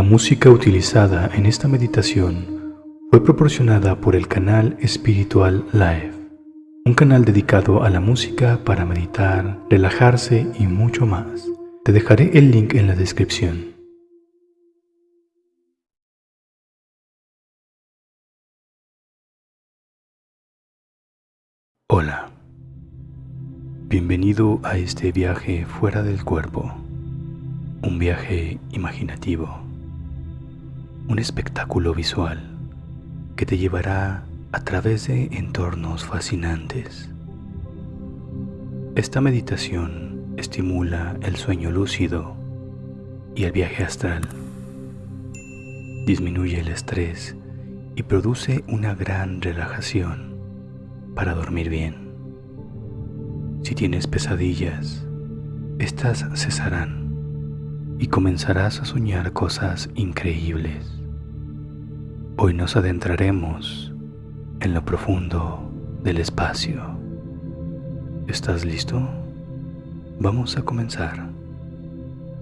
La música utilizada en esta meditación fue proporcionada por el canal Espiritual Live, un canal dedicado a la música para meditar, relajarse y mucho más. Te dejaré el link en la descripción. Hola, bienvenido a este viaje fuera del cuerpo, un viaje imaginativo, un espectáculo visual que te llevará a través de entornos fascinantes. Esta meditación estimula el sueño lúcido y el viaje astral, disminuye el estrés y produce una gran relajación para dormir bien. Si tienes pesadillas, estas cesarán y comenzarás a soñar cosas increíbles. Hoy nos adentraremos en lo profundo del espacio. ¿Estás listo? Vamos a comenzar.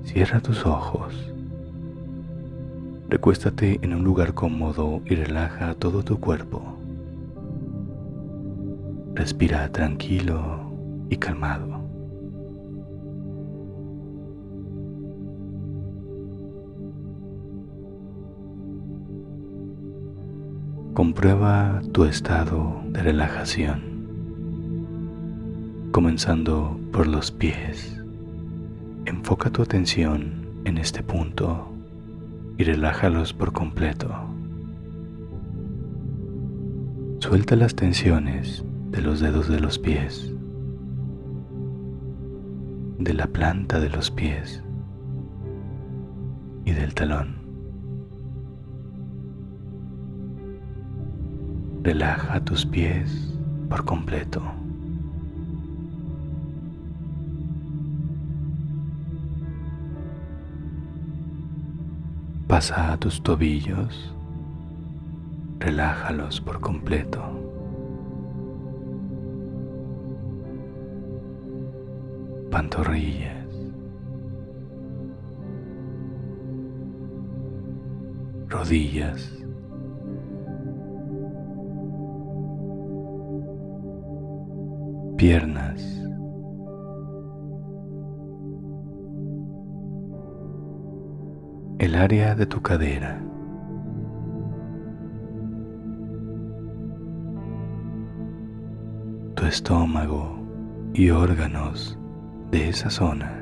Cierra tus ojos. Recuéstate en un lugar cómodo y relaja todo tu cuerpo. Respira tranquilo y calmado. Comprueba tu estado de relajación, comenzando por los pies. Enfoca tu atención en este punto y relájalos por completo. Suelta las tensiones de los dedos de los pies, de la planta de los pies y del talón. Relaja tus pies por completo. Pasa a tus tobillos, relájalos por completo. pantorrillas, rodillas, piernas, el área de tu cadera. tu estómago y órganos de esa zona.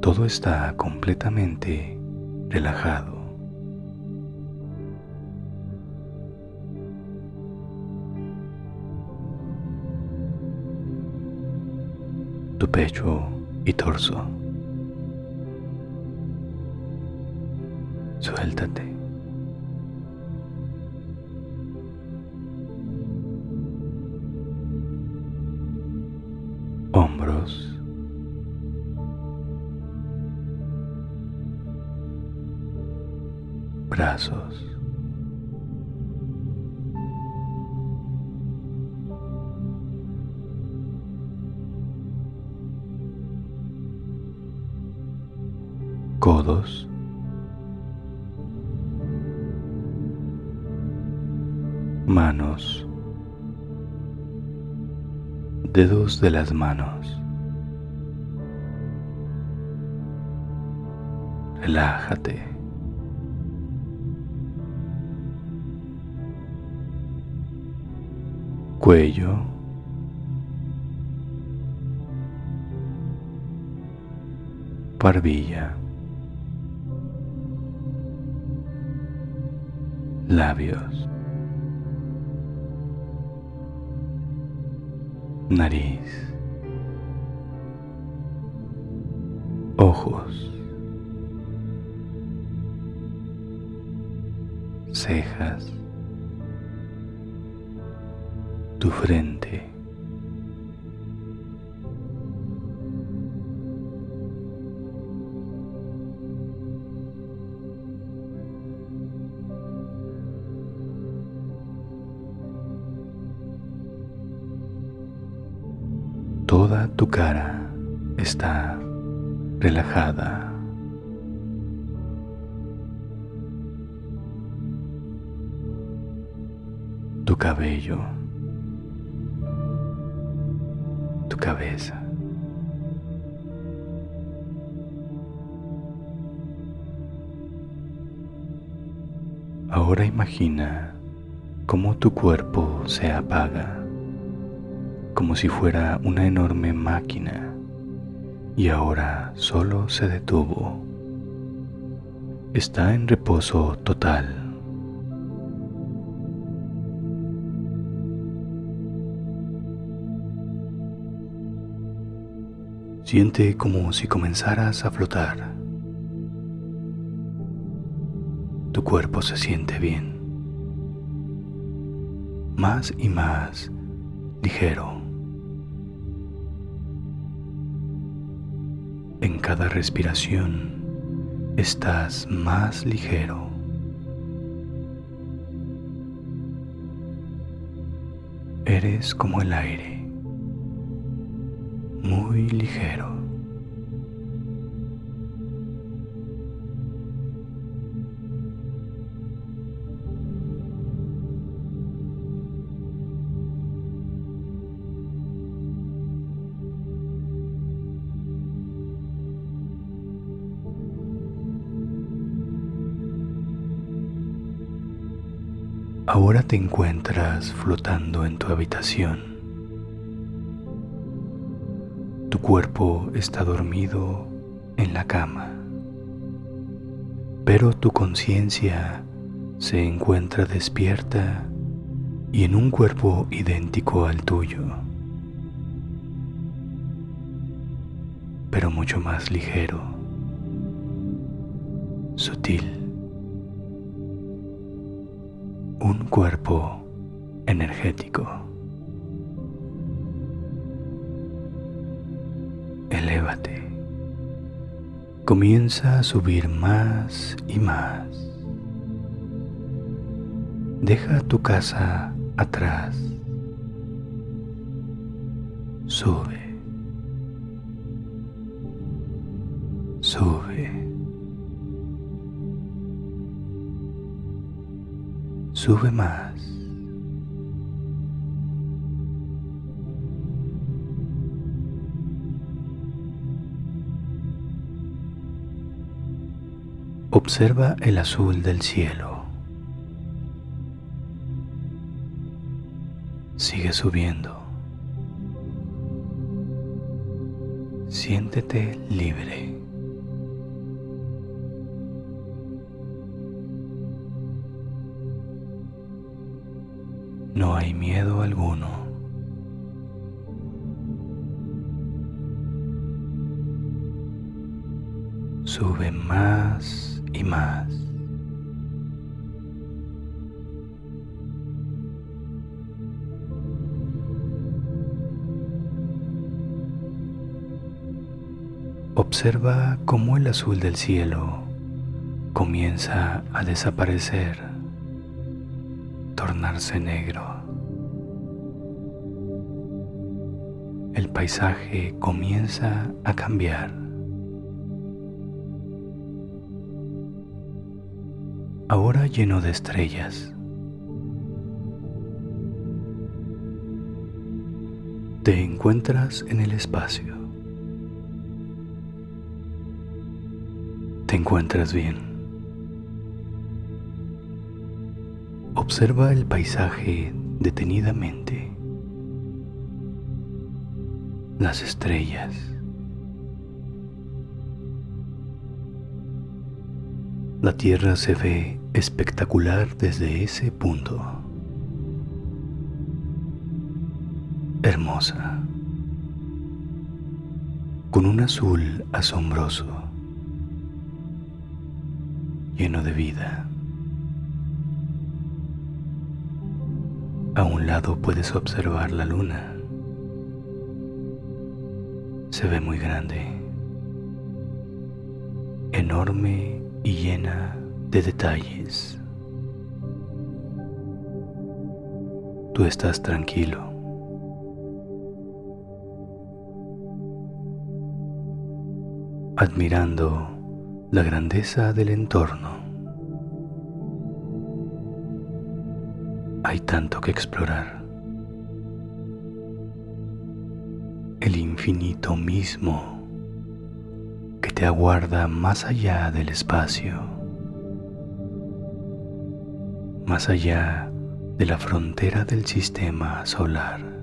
Todo está completamente relajado. Pecho y torso. Suéltate. brazos. Dedos de las manos. Relájate. cuello, barbilla, labios, nariz, ojos, cejas, tu frente. Toda tu cara está relajada. Tu cabello, tu cabeza. Ahora imagina cómo tu cuerpo se apaga, como si fuera una enorme máquina, y ahora solo se detuvo. Está en reposo total. Siente como si comenzaras a flotar. tu cuerpo se siente bien, más y más ligero. En cada respiración estás más ligero. Eres como el aire, muy ligero. Ahora te encuentras flotando en tu habitación. Tu cuerpo está dormido en la cama, pero tu conciencia se encuentra despierta y en un cuerpo idéntico al tuyo, pero mucho más ligero, sutil. Un cuerpo energético. Elévate. Comienza a subir más y más. Deja tu casa atrás. Sube. Sube. Sube más. Observa el azul del cielo. Sigue subiendo. Siéntete libre. No hay miedo alguno. Sube más y más. Observa cómo el azul del cielo comienza a desaparecer negro. El paisaje comienza a cambiar. Ahora lleno de estrellas. Te encuentras en el espacio. Te encuentras bien. Observa el paisaje detenidamente, las estrellas, la Tierra se ve espectacular desde ese punto, hermosa, con un azul asombroso, lleno de vida. A un lado puedes observar la luna. Se ve muy grande, enorme y llena de detalles. Tú estás tranquilo. admirando la grandeza del entorno. Hay tanto que explorar. El infinito mismo que te aguarda más allá del espacio, más allá de la frontera del sistema solar.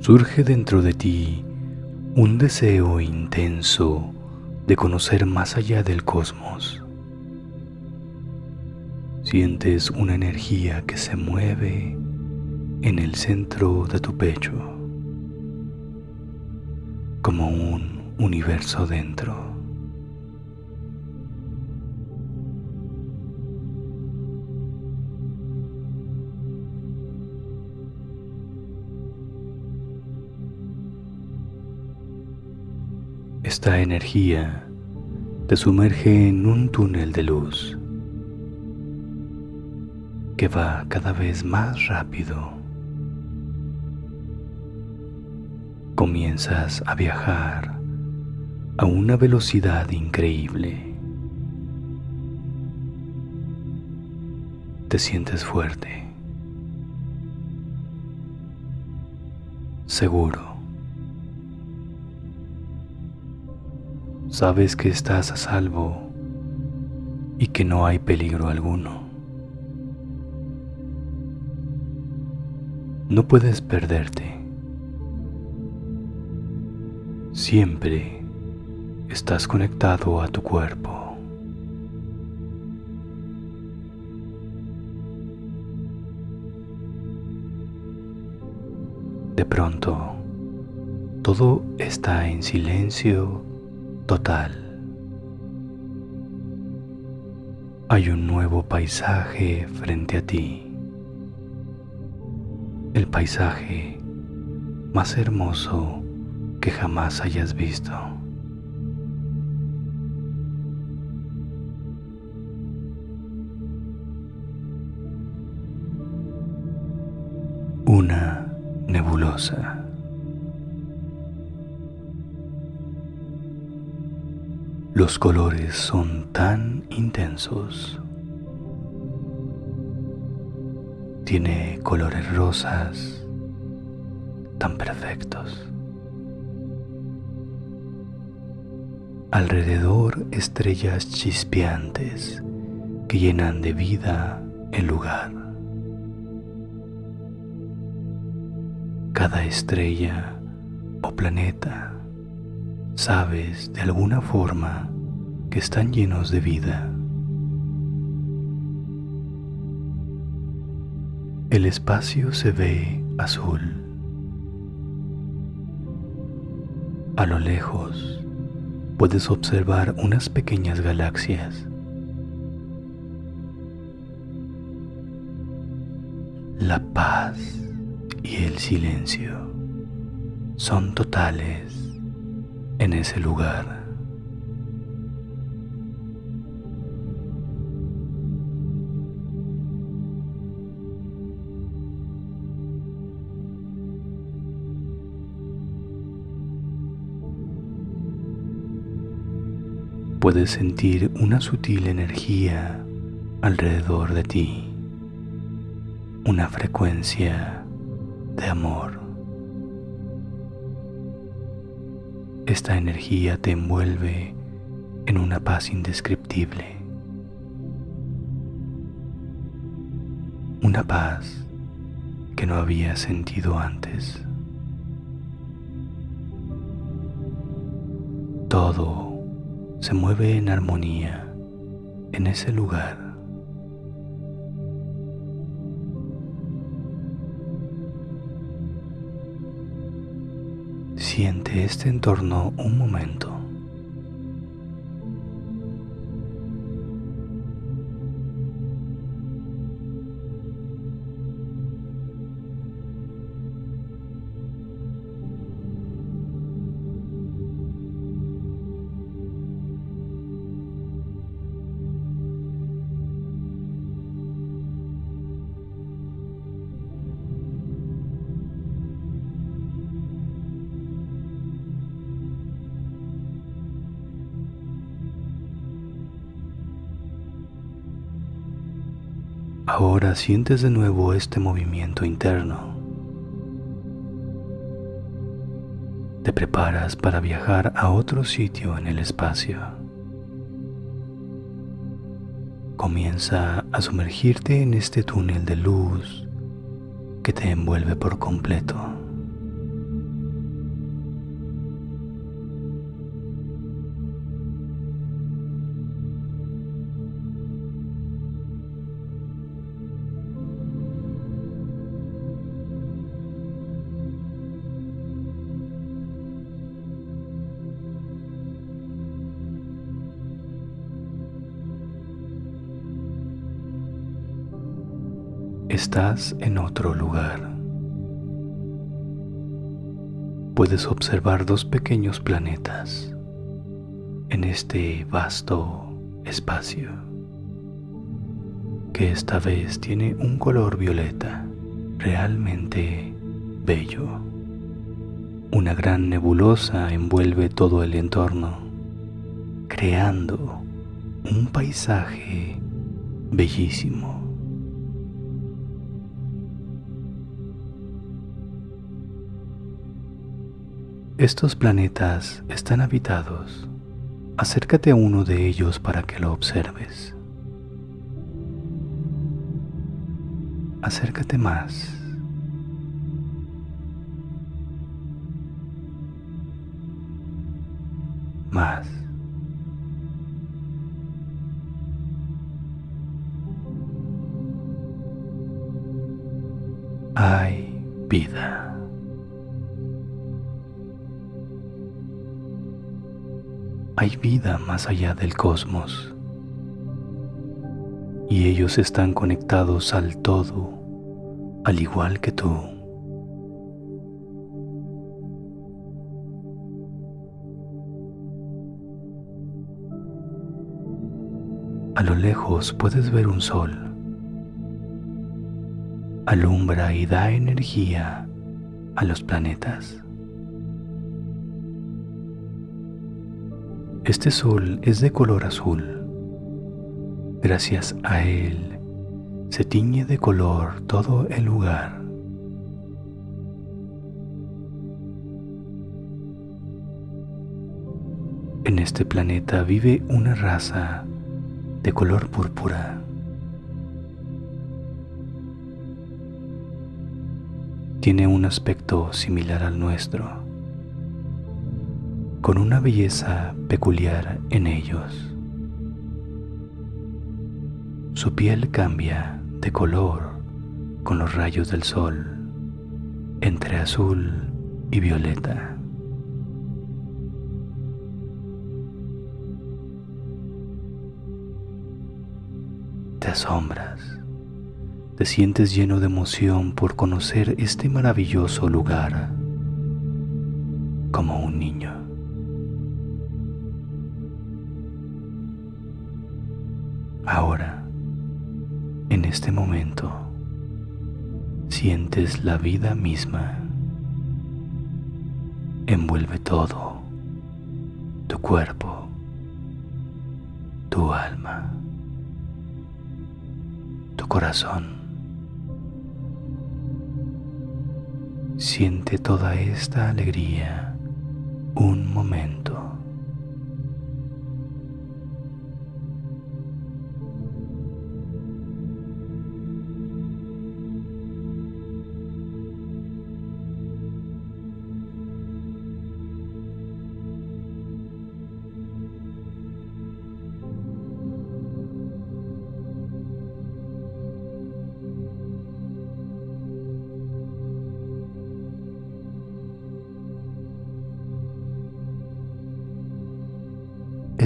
Surge dentro de ti un deseo intenso de conocer más allá del cosmos. Sientes una energía que se mueve en el centro de tu pecho, como un universo dentro. Esta energía te sumerge en un túnel de luz que va cada vez más rápido. Comienzas a viajar a una velocidad increíble. Te sientes fuerte, seguro. Sabes que estás a salvo y que no hay peligro alguno. No puedes perderte. Siempre estás conectado a tu cuerpo. De pronto, todo está en silencio total. Hay un nuevo paisaje frente a ti. El paisaje más hermoso que jamás hayas visto. Una nebulosa. Los colores son tan intensos. Tiene colores rosas tan perfectos. Alrededor estrellas chispeantes que llenan de vida el lugar. Cada estrella o planeta sabes de alguna forma que están llenos de vida. El espacio se ve azul. A lo lejos puedes observar unas pequeñas galaxias. La paz y el silencio son totales en ese lugar. Puedes sentir una sutil energía alrededor de ti, una frecuencia de amor. Esta energía te envuelve en una paz indescriptible. Una paz que no había sentido antes. Todo se mueve en armonía en ese lugar. Siente este entorno un momento. Ahora sientes de nuevo este movimiento interno. Te preparas para viajar a otro sitio en el espacio. Comienza a sumergirte en este túnel de luz que te envuelve por completo. Estás en otro lugar. Puedes observar dos pequeños planetas en este vasto espacio que esta vez tiene un color violeta realmente bello. Una gran nebulosa envuelve todo el entorno, creando un paisaje bellísimo. Estos planetas están habitados. Acércate a uno de ellos para que lo observes. Acércate más. Más. Hay vida. Vida más allá del cosmos y ellos están conectados al todo, al igual que tú. A lo lejos puedes ver un sol. Alumbra y da energía a los planetas. Este sol es de color azul. Gracias a él se tiñe de color todo el lugar. En este planeta vive una raza de color púrpura. Tiene un aspecto similar al nuestro con una belleza peculiar en ellos. Su piel cambia de color con los rayos del sol entre azul y violeta. Te asombras, te sientes lleno de emoción por conocer este maravilloso lugar como un niño. Ahora, en este momento, sientes la vida misma. Envuelve todo, tu cuerpo, tu alma, tu corazón. Siente toda esta alegría un momento.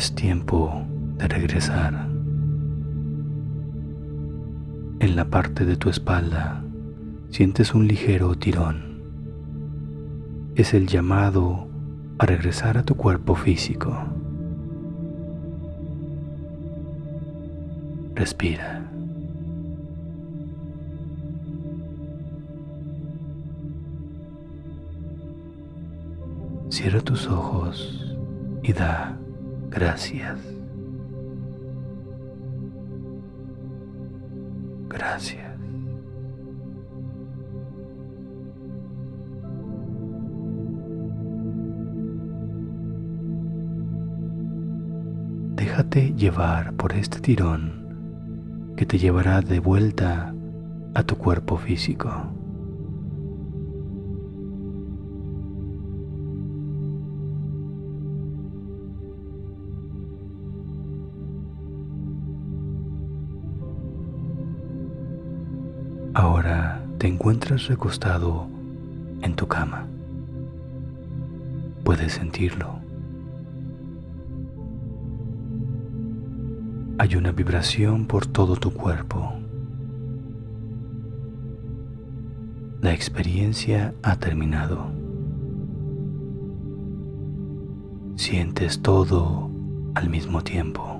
Es tiempo de regresar. En la parte de tu espalda sientes un ligero tirón. Es el llamado a regresar a tu cuerpo físico. Respira. Cierra tus ojos y da Gracias. Gracias. Déjate llevar por este tirón que te llevará de vuelta a tu cuerpo físico. Te encuentras recostado en tu cama. Puedes sentirlo. Hay una vibración por todo tu cuerpo. La experiencia ha terminado. Sientes todo al mismo tiempo.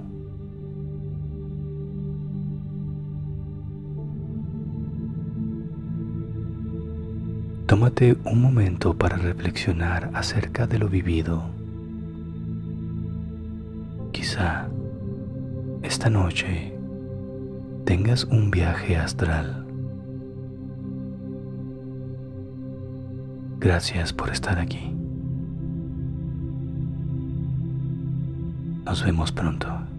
Tómate un momento para reflexionar acerca de lo vivido. Quizá esta noche tengas un viaje astral. Gracias por estar aquí. Nos vemos pronto.